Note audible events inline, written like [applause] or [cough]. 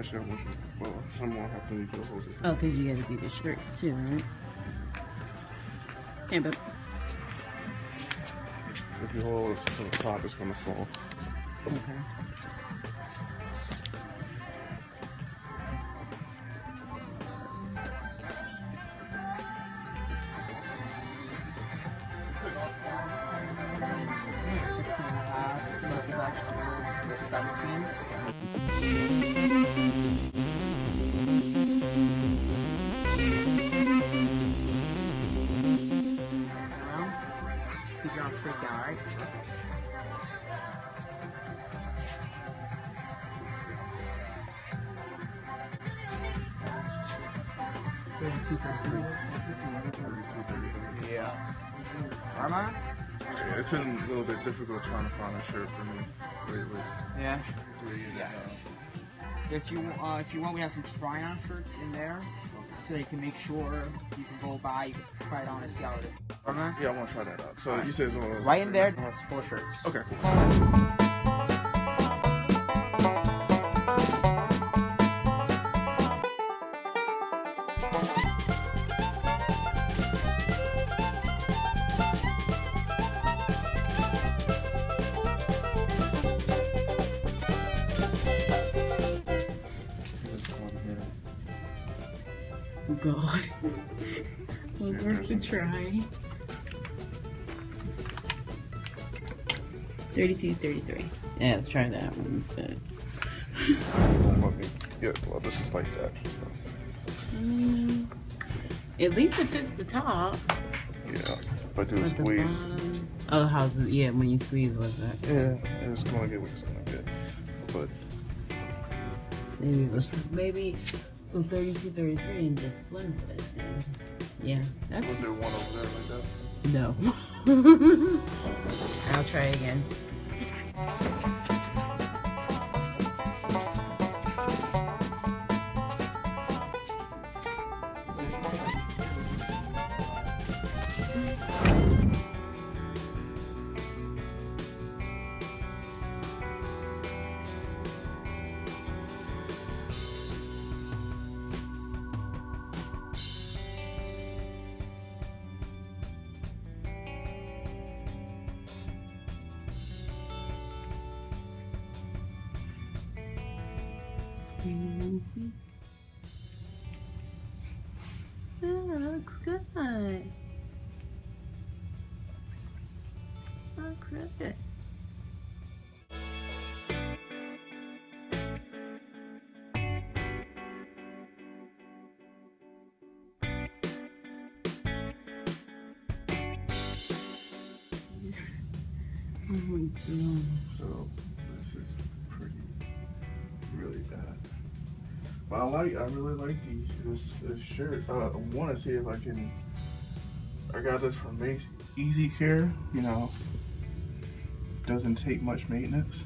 actually, I want you. Well, someone have to need your hoses. Oh, because you gotta do the shirts too, right? Yeah, but If you hold it to the top, it's gonna fall. okay. Keep your arms straight down, alright? Yeah. Yeah, it's been a little bit difficult trying to find a shirt for me lately. Yeah. Yeah. If you uh, if you want, we have some try-on shirts in there, so you can make sure you can go by, you can try it on and see how it is. Arma? Yeah, I want to try that out. So you said it's on Right in there, that's four shirts. Okay, Oh God. [laughs] Was worth the try. 32, 33. Yeah, let's try that one instead. Let me- Yeah, well, this is like that. So, Mm, at least it fits the top. yeah, but do a squeeze. bottom. Oh, how's it? Yeah, when you squeeze, what's that? Yeah, it's gonna get what it's gonna get. But Maybe it was maybe some 32, 33 and just slim fit. Yeah, that's was there one over there like that? no. [laughs] I'll try again. Yeah, that looks good. Looks good. [laughs] Oh my god. So oh, this is pretty, really bad. I like, I really like these this, this shirt. Uh, I want to see if I can. I got this from Easy Care. You know, doesn't take much maintenance.